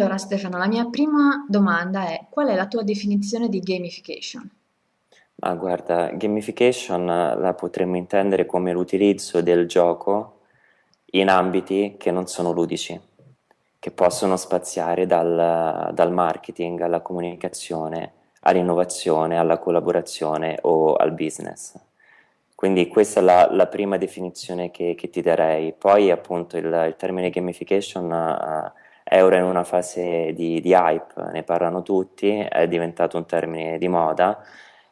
Allora Stefano, la mia prima domanda è: qual è la tua definizione di gamification? Ma guarda, gamification eh, la potremmo intendere come l'utilizzo del gioco in ambiti che non sono ludici, che possono spaziare dal, dal marketing alla comunicazione, all'innovazione, alla collaborazione o al business. Quindi questa è la, la prima definizione che, che, ti darei. Poi appunto il, il termine gamification uh, è ora in una fase di, di hype, ne parlano tutti, è diventato un termine di moda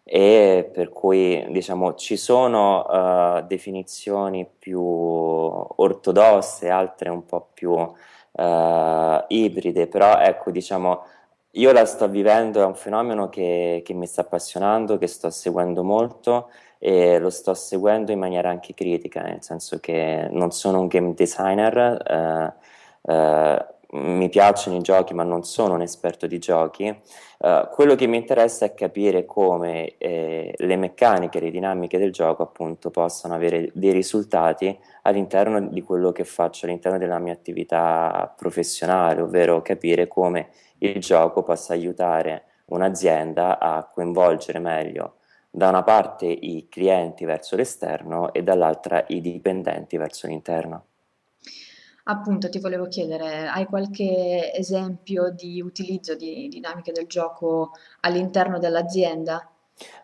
e per cui diciamo ci sono uh, definizioni più ortodosse, altre un po' più uh, ibride, però ecco diciamo io la sto vivendo, è un fenomeno che, che mi sta appassionando, che sto seguendo molto e lo sto seguendo in maniera anche critica, nel senso che non sono un game designer, uh, mi piacciono i giochi ma non sono un esperto di giochi, uh, quello che mi interessa è capire come eh, le meccaniche, le dinamiche del gioco appunto possano avere dei risultati all'interno di quello che faccio all'interno della mia attività professionale, ovvero capire come il gioco possa aiutare un'azienda a coinvolgere meglio da una parte i clienti verso l'esterno e dall'altra i dipendenti verso l'interno. Appunto, ti volevo chiedere, hai qualche esempio di utilizzo di dinamiche del gioco all'interno dell'azienda?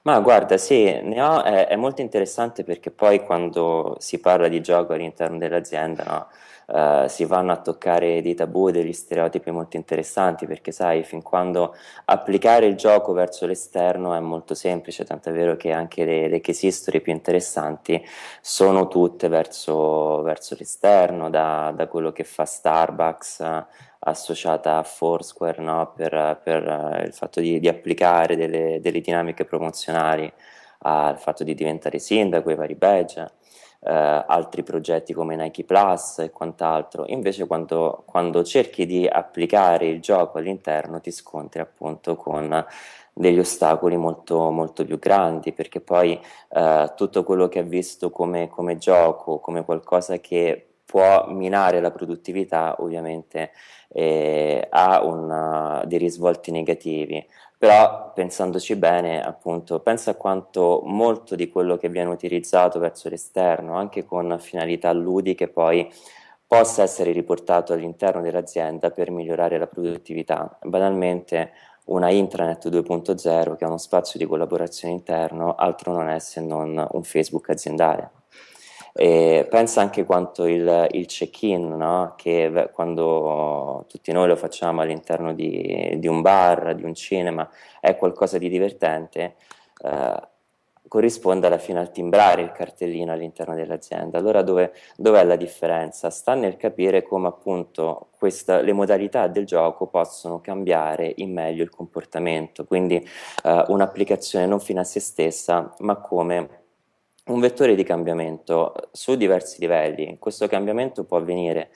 Ma guarda, sì, ne ho, è, è molto interessante perché poi quando si parla di gioco all'interno dell'azienda, no, eh, si vanno a toccare dei tabù, degli stereotipi molto interessanti, perché sai, fin quando applicare il gioco verso l'esterno è molto semplice, tant'è vero che anche le, le case history più interessanti sono tutte verso, verso l'esterno, da, da quello che fa Starbucks associata a Foursquare no? per, per uh, il fatto di, di applicare delle, delle, dinamiche promozionali al fatto di diventare sindaco, i vari badge, uh, altri progetti come Nike Plus e quant'altro. Invece quando, quando cerchi di applicare il gioco all'interno ti scontri appunto con degli ostacoli molto, molto più grandi perché poi uh, tutto quello che è visto come, come gioco, come qualcosa che può minare la produttività ovviamente eh, ha una, dei risvolti negativi però pensandoci bene appunto pensa a quanto molto di quello che viene utilizzato verso l'esterno anche con finalità ludiche poi possa essere riportato all'interno dell'azienda per migliorare la produttività. Banalmente una intranet 2.0 che è uno spazio di collaborazione interno altro non è se non un Facebook aziendale e pensa anche quanto il, il check-in, no? che quando tutti noi lo facciamo all'interno di, di, un bar, di un cinema, è qualcosa di divertente, eh, corrisponde alla fine al timbrare il cartellino all'interno dell'azienda. Allora dove, dov'è la differenza? Sta nel capire come appunto questa, le modalità del gioco possono cambiare in meglio il comportamento, quindi eh, un'applicazione non fine a se stessa, ma come un vettore di cambiamento su diversi livelli. Questo cambiamento può avvenire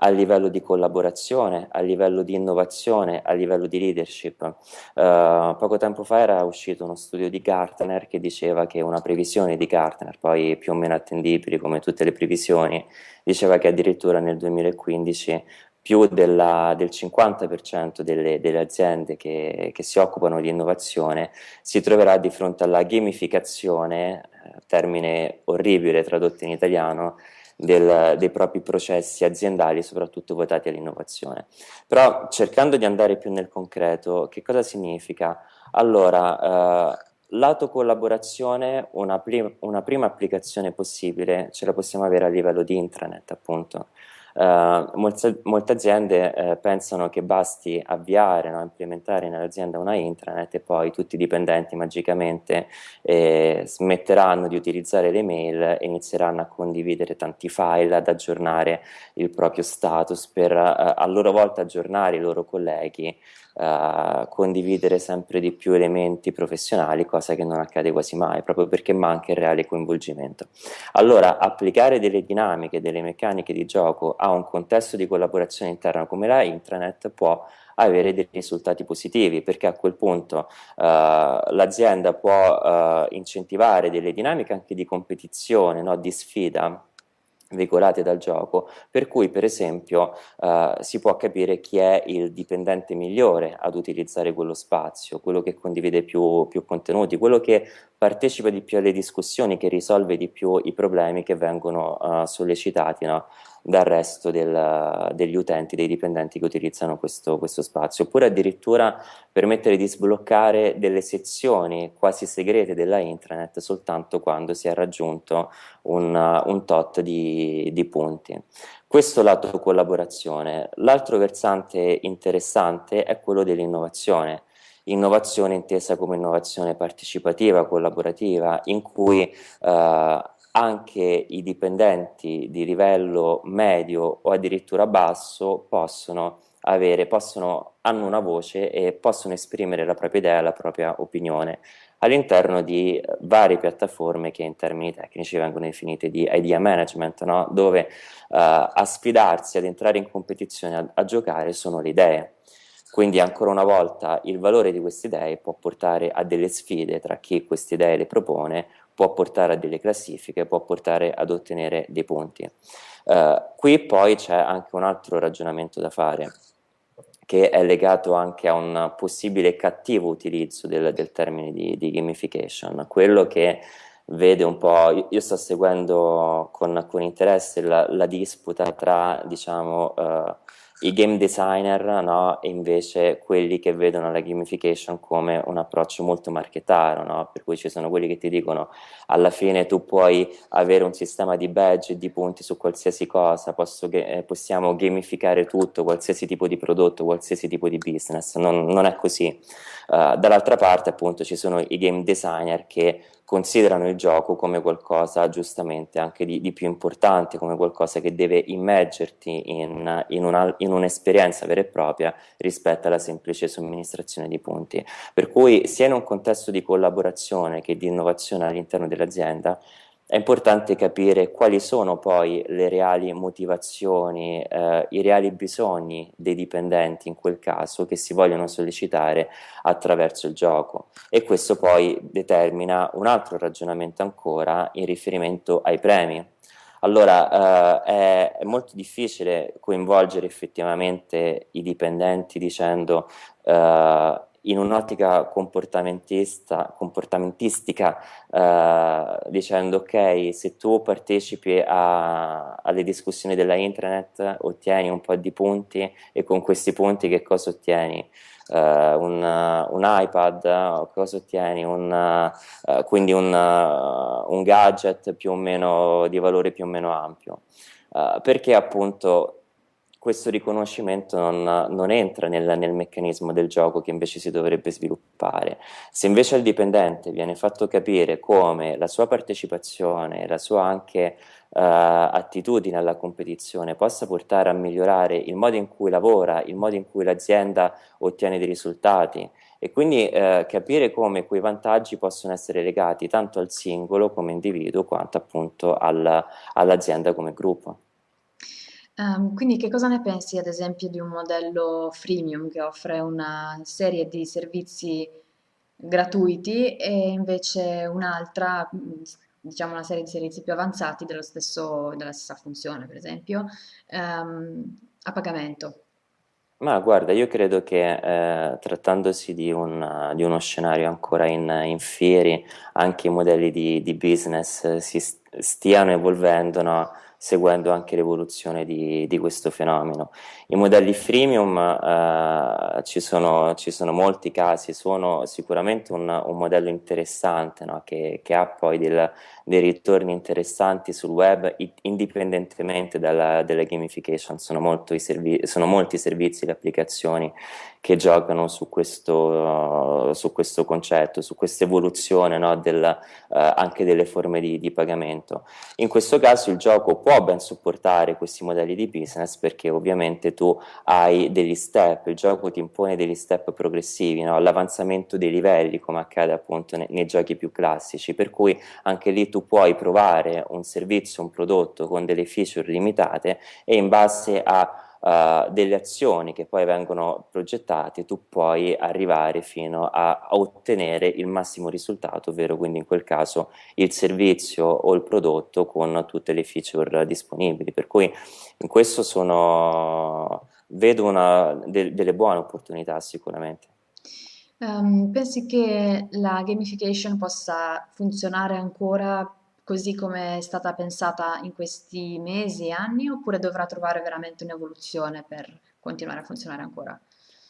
a livello di collaborazione, a livello di innovazione, a livello di leadership. Uh, poco tempo fa era uscito uno studio di Gartner che diceva che una previsione di Gartner, poi più o meno attendibile come tutte le previsioni, diceva che addirittura nel 2015 più della, del 50% delle, delle aziende che, che, si occupano di innovazione si troverà di fronte alla gamificazione, eh, termine orribile tradotto in italiano, del, dei propri processi aziendali, soprattutto votati all'innovazione. Però cercando di andare più nel concreto, che cosa significa? Allora, eh, lato collaborazione, una, una prima applicazione possibile ce la possiamo avere a livello di intranet, appunto. Uh, molte, molte, aziende uh, pensano che basti avviare, no, implementare nell'azienda una intranet e poi tutti i dipendenti magicamente eh, smetteranno di utilizzare le mail e inizieranno a condividere tanti file, ad aggiornare il proprio status per uh, a loro volta aggiornare i loro colleghi Uh, condividere sempre di più elementi professionali, cosa che non accade quasi mai, proprio perché manca il reale coinvolgimento. Allora, applicare delle dinamiche, delle meccaniche di gioco a un contesto di collaborazione interna come la intranet può avere dei risultati positivi perché a quel punto uh, l'azienda può uh, incentivare delle dinamiche anche di competizione, no, di sfida veicolate dal gioco, per cui per esempio eh, si può capire chi è il dipendente migliore ad utilizzare quello spazio, quello che condivide più, più contenuti, quello che partecipa di più alle discussioni, che risolve di più i problemi che vengono uh, sollecitati no? Dal resto del, degli utenti, dei dipendenti che utilizzano questo, questo, spazio, oppure addirittura permettere di sbloccare delle sezioni quasi segrete della intranet soltanto quando si è raggiunto un, un tot di, di punti. Questo lato collaborazione. L'altro versante interessante è quello dell'innovazione innovazione intesa come innovazione partecipativa, collaborativa, in cui eh, anche i dipendenti di livello medio o addirittura basso possono avere, possono, hanno una voce e possono esprimere la propria idea, la propria opinione all'interno di varie piattaforme che in termini tecnici vengono definite di idea management, no? dove uh, a sfidarsi, ad entrare in competizione, a, a giocare sono le idee. Quindi ancora una volta il valore di queste idee può portare a delle sfide tra chi queste idee le propone può portare a delle classifiche, può portare ad ottenere dei punti. Uh, qui poi c'è anche un altro ragionamento da fare, che è legato anche a un possibile cattivo utilizzo del, del termine di, di, gamification, quello che vede un po', io, io sto seguendo con, con interesse la, la, disputa tra, diciamo, uh, i game designer no? e invece quelli che vedono la gamification come un approccio molto marchetario, no? per cui ci sono quelli che ti dicono alla fine tu puoi avere un sistema di badge e di punti su qualsiasi cosa, Posso, eh, possiamo gamificare tutto, qualsiasi tipo di prodotto, qualsiasi tipo di business, non, non è così. Uh, dall'altra parte appunto ci sono i game designer che considerano il gioco come qualcosa giustamente anche di, di più importante, come qualcosa che deve immergerti in, in un'esperienza un vera e propria rispetto alla semplice somministrazione di punti. Per cui sia in un contesto di collaborazione che di innovazione all'interno dell'azienda è importante capire quali sono poi le reali motivazioni, eh, i reali bisogni dei dipendenti in quel caso che si vogliono sollecitare attraverso il gioco e questo poi determina un altro ragionamento ancora in riferimento ai premi. Allora eh, è, è, molto difficile coinvolgere effettivamente i dipendenti dicendo eh, in un'ottica comportamentistica eh, dicendo ok se tu partecipi a, alle discussioni della intranet ottieni un po' di punti e con questi punti che cosa ottieni? Uh, un, uh, un, iPad, cosa ottieni? Un, uh, quindi un, un, gadget più o meno di valore più o meno ampio. perché appunto questo riconoscimento non, non entra nel, nel, meccanismo del gioco che invece si dovrebbe sviluppare. Se invece al dipendente viene fatto capire come la sua partecipazione, la sua anche uh, attitudine alla competizione possa portare a migliorare il modo in cui lavora, il modo in cui l'azienda ottiene dei risultati e quindi uh, capire come quei vantaggi possono essere legati tanto al singolo come individuo quanto appunto al, all'azienda come gruppo. Ehm, quindi che cosa ne pensi ad esempio di un modello freemium che offre una serie di servizi gratuiti e invece un'altra, diciamo una serie di servizi più avanzati stesso, della stessa funzione, per esempio, ehm, a pagamento? Ma guarda, io credo che eh, trattandosi di, un, di uno scenario ancora in, in fieri, anche i modelli di, di business si stiano evolvendo, no? Seguendo anche l'evoluzione di, di, questo fenomeno. I modelli freemium eh, ci, sono, ci, sono, molti casi, sono sicuramente un, un modello interessante no? che, che, ha poi del, dei ritorni interessanti sul web indipendentemente dalla, dalla gamification, sono, sono, molti i servizi, le applicazioni che giocano su questo, uh, su questo concetto, su questa evoluzione no, uh, anche delle forme di, di, pagamento. In questo caso il gioco può ben supportare questi modelli di business perché ovviamente tu hai degli step, il gioco ti impone degli step progressivi, no, l'avanzamento dei livelli come accade appunto nei, nei giochi più classici, per cui anche lì tu puoi provare un servizio, un prodotto con delle feature limitate e in base a uh, delle azioni che poi vengono progettate, tu puoi arrivare fino a, a, ottenere il massimo risultato, ovvero quindi in quel caso il servizio o il prodotto con tutte le feature disponibili. Per cui in questo sono, vedo una, de, delle buone opportunità sicuramente. Um, pensi che la gamification possa funzionare ancora così come è stata pensata in questi mesi e anni, oppure dovrà trovare veramente un'evoluzione per continuare a funzionare ancora?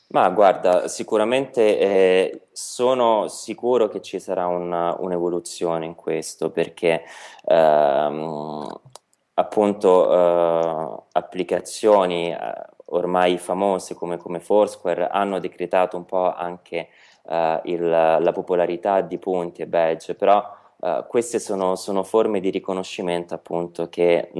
Ma guarda, sicuramente eh, sono sicuro che ci sarà un'evoluzione in questo perché ehm, appunto eh, applicazioni eh, ormai famose come, come, Foursquare hanno decretato un po' anche eh, il, la popolarità di punti e badge, però Uh, queste sono, sono, forme di riconoscimento appunto che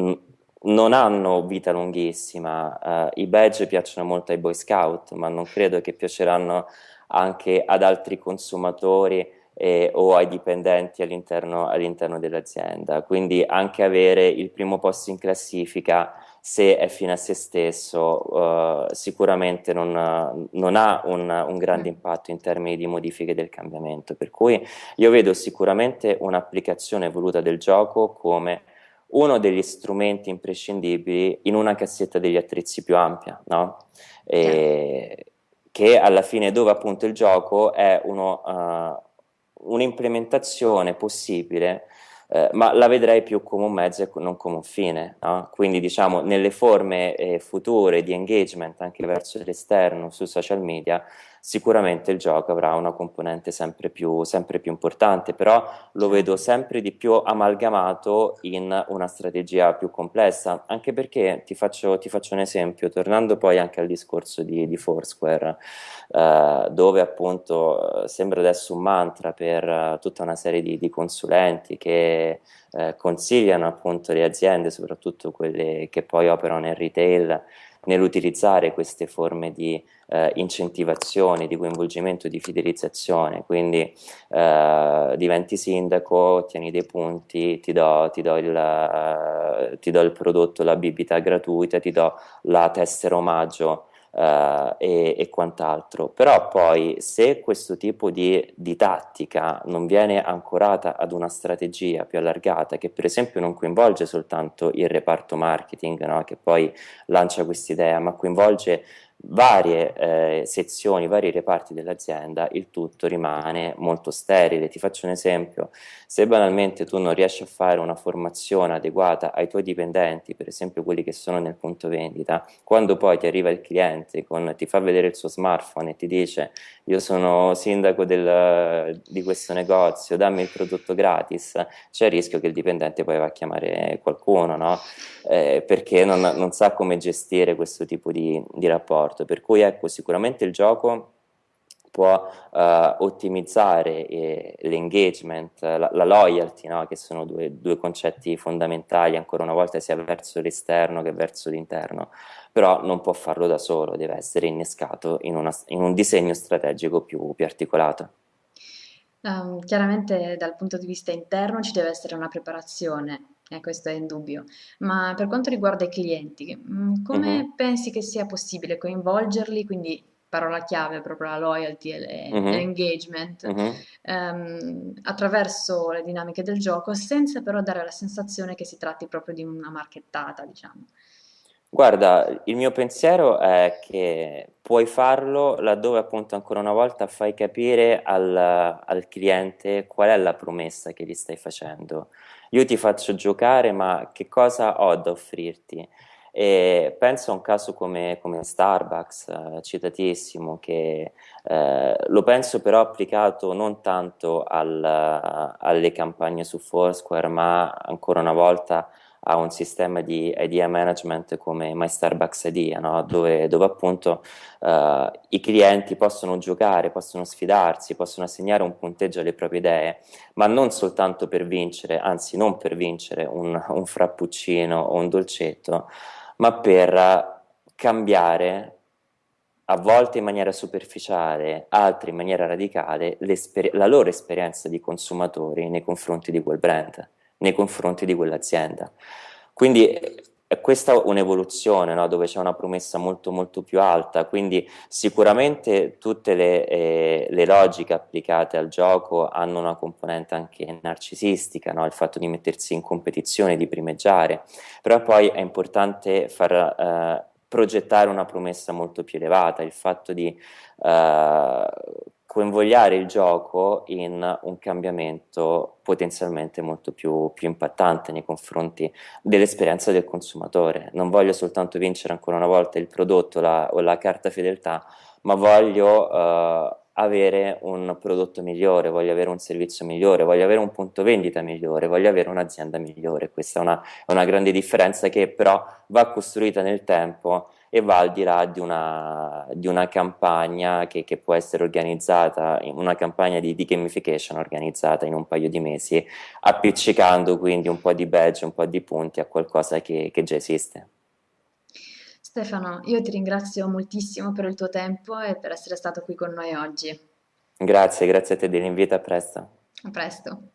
non hanno vita lunghissima, uh, i badge piacciono molto ai Boy Scout ma non credo che piaceranno anche ad altri consumatori eh, o ai dipendenti all'interno all dell'azienda, quindi anche avere il primo posto in classifica se è fine a se stesso uh, sicuramente non, non ha un, un, grande mm. impatto in termini di modifiche del cambiamento, per cui io vedo sicuramente un'applicazione voluta del gioco come uno degli strumenti imprescindibili in una cassetta degli attrezzi più ampia, no? e, che alla fine dove appunto il gioco è uh, un'implementazione possibile eh, ma la vedrei più come un mezzo e non come un fine, no? quindi diciamo nelle forme eh, future di engagement anche verso l'esterno su social media sicuramente il gioco avrà una componente sempre più, sempre più importante, però lo vedo sempre di più amalgamato in una strategia più complessa, anche perché ti faccio, ti faccio un esempio, tornando poi anche al discorso di, di Foursquare, eh, dove appunto eh, sembra adesso un mantra per uh, tutta una serie di, di consulenti che eh, consigliano appunto le aziende, soprattutto quelle che poi operano nel retail, nell'utilizzare queste forme di eh, incentivazione, di coinvolgimento, di fidelizzazione, quindi eh, diventi sindaco, ottieni dei punti, ti do, ti do, il, uh, ti do il prodotto, la bibita gratuita, ti do la tessera omaggio Uh, e, e, quant'altro. Però poi se questo tipo di, di, tattica non viene ancorata ad una strategia più allargata, che per esempio non coinvolge soltanto il reparto marketing, no? che poi lancia quest'idea, ma coinvolge varie eh, sezioni, vari reparti dell'azienda, il tutto rimane molto sterile. Ti faccio un esempio, se banalmente tu non riesci a fare una formazione adeguata ai tuoi dipendenti, per esempio quelli che sono nel punto vendita, quando poi ti arriva il cliente, con, ti fa vedere il suo smartphone e ti dice io sono sindaco del, di questo negozio, dammi il prodotto gratis, c'è il rischio che il dipendente poi va a chiamare qualcuno, no? eh, perché non, non, sa come gestire questo tipo di, di rapporto. Per cui ecco, sicuramente il gioco può uh, ottimizzare eh, l'engagement, la, la, loyalty, no? che sono due, due, concetti fondamentali ancora una volta sia verso l'esterno che verso l'interno, però non può farlo da solo, deve essere innescato in, una, in un disegno strategico più, più articolato. Um, chiaramente dal punto di vista interno ci deve essere una preparazione, e questo è indubbio, ma per quanto riguarda i clienti, mm, come uh-huh. pensi che sia possibile coinvolgerli, quindi parola chiave proprio la loyalty e uh-huh. l'engagement, uh-huh. um, attraverso le dinamiche del gioco, senza però dare la sensazione che si tratti proprio di una marchettata, diciamo. Guarda, il mio pensiero è che puoi farlo laddove appunto ancora una volta fai capire al, al cliente qual è la promessa che gli stai facendo. Io ti faccio giocare, ma che cosa ho da offrirti? E penso a un caso come, come Starbucks, eh, citatissimo, che eh, lo penso però applicato non tanto al, alle campagne su Foursquare, ma ancora una volta ha un sistema di idea management come My Starbucks Idea, no? dove, dove, appunto uh, i clienti possono giocare, possono sfidarsi, possono assegnare un punteggio alle proprie idee, ma non soltanto per vincere, anzi non per vincere un, un frappuccino o un dolcetto, ma per cambiare a volte in maniera superficiale, altre in maniera radicale, la loro esperienza di consumatori nei confronti di quel brand nei confronti di quell'azienda. Quindi è questa un'evoluzione, no? dove c'è una promessa molto molto più alta, quindi sicuramente tutte le, eh, le, logiche applicate al gioco hanno una componente anche narcisistica, no? il fatto di mettersi in competizione, di primeggiare, però poi è importante far eh, progettare una promessa molto più elevata, il fatto di eh, coinvogliare il gioco in un cambiamento potenzialmente molto più, più impattante nei confronti dell'esperienza del consumatore. Non voglio soltanto vincere ancora una volta il prodotto la, o la carta fedeltà, ma voglio uh, avere un prodotto migliore, voglio avere un servizio migliore, voglio avere un punto vendita migliore, voglio avere un'azienda migliore. Questa è una, una grande differenza che però va costruita nel tempo e va al di là di una, di una campagna che, che, può essere organizzata, una campagna di, di, gamification organizzata in un paio di mesi, appiccicando quindi un po' di badge, un po' di punti a qualcosa che, che già esiste. Stefano, io ti ringrazio moltissimo per il tuo tempo e per essere stato qui con noi oggi. Grazie, grazie a te dell'invito, a presto. A presto.